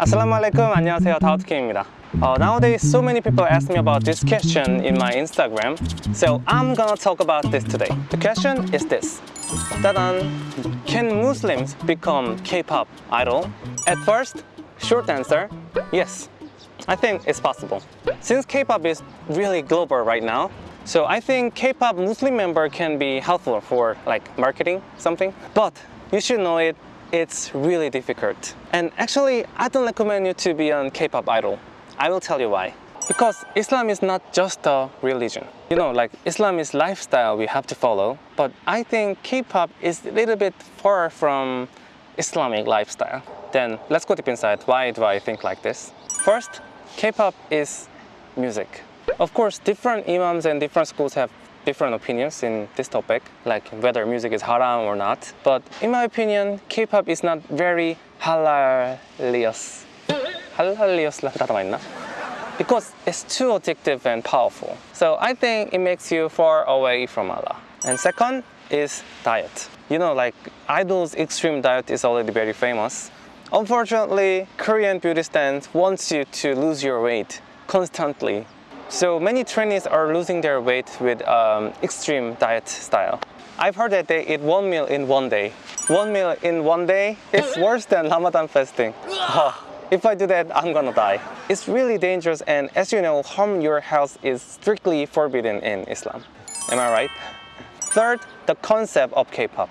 Assalamu alaikum, 안녕하세요, 다우드킴입니다. Uh, nowadays, so many people ask me about this question in my Instagram, so I'm gonna talk about this today. The question is this. Can Muslims become K-pop idol? At first, short answer, yes. I think it's possible. Since K-pop is really global right now, so I think K-pop Muslim member can be helpful for like marketing something. But you should know it it's really difficult. And actually, I don't recommend you to be a K-pop idol. I will tell you why. Because Islam is not just a religion. You know, like Islam is lifestyle we have to follow. But I think K-pop is a little bit far from Islamic lifestyle. Then let's go deep inside. Why do I think like this? First, K-pop is music. Of course, different imams and different schools have different opinions in this topic, like whether music is haram or not. But in my opinion, K-pop is not very halalious. Halalious? Because it's too addictive and powerful. So I think it makes you far away from Allah. And second is diet. You know, like idols' extreme diet is already very famous. Unfortunately, Korean beauty stands wants you to lose your weight constantly so many trainees are losing their weight with um, extreme diet style. I've heard that they eat one meal in one day. One meal in one day is worse than Ramadan fasting. If I do that, I'm gonna die. It's really dangerous and as you know, harm your health is strictly forbidden in Islam. Am I right? Third, the concept of K-pop.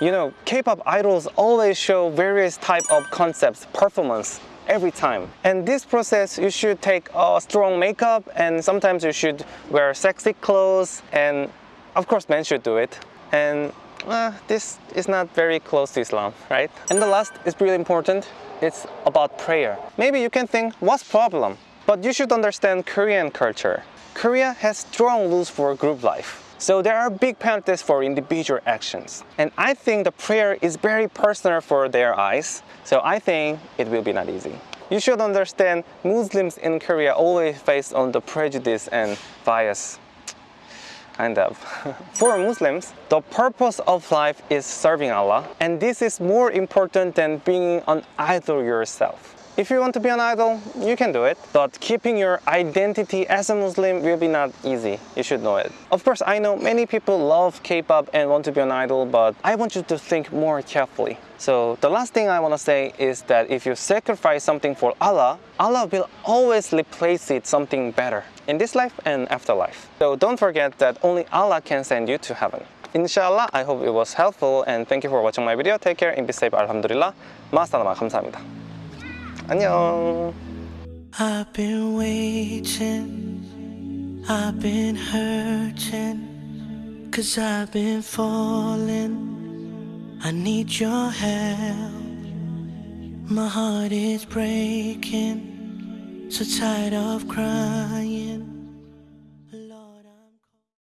You know, K-pop idols always show various type of concepts, performance, every time. And this process, you should take a strong makeup and sometimes you should wear sexy clothes and of course men should do it. And uh, this is not very close to Islam, right? And the last is really important. It's about prayer. Maybe you can think, what's problem? But you should understand Korean culture. Korea has strong rules for group life. So there are big penalties for individual actions. And I think the prayer is very personal for their eyes. So I think it will be not easy. You should understand Muslims in Korea always face on the prejudice and bias. Kind of. Uh, for Muslims, the purpose of life is serving Allah and this is more important than being an idol yourself. If you want to be an idol, you can do it. But keeping your identity as a Muslim will be not easy. You should know it. Of course, I know many people love K-pop and want to be an idol, but I want you to think more carefully. So the last thing I want to say is that if you sacrifice something for Allah, Allah will always replace it something better in this life and afterlife. So don't forget that only Allah can send you to heaven. Inshallah, I hope it was helpful and thank you for watching my video. Take care and be safe. Alhamdulillah. 마스타나마 감사합니다. 안녕. I've been waiting, I've been hurting, cause I've been falling. I need your help. My heart is breaking, so tired of crying.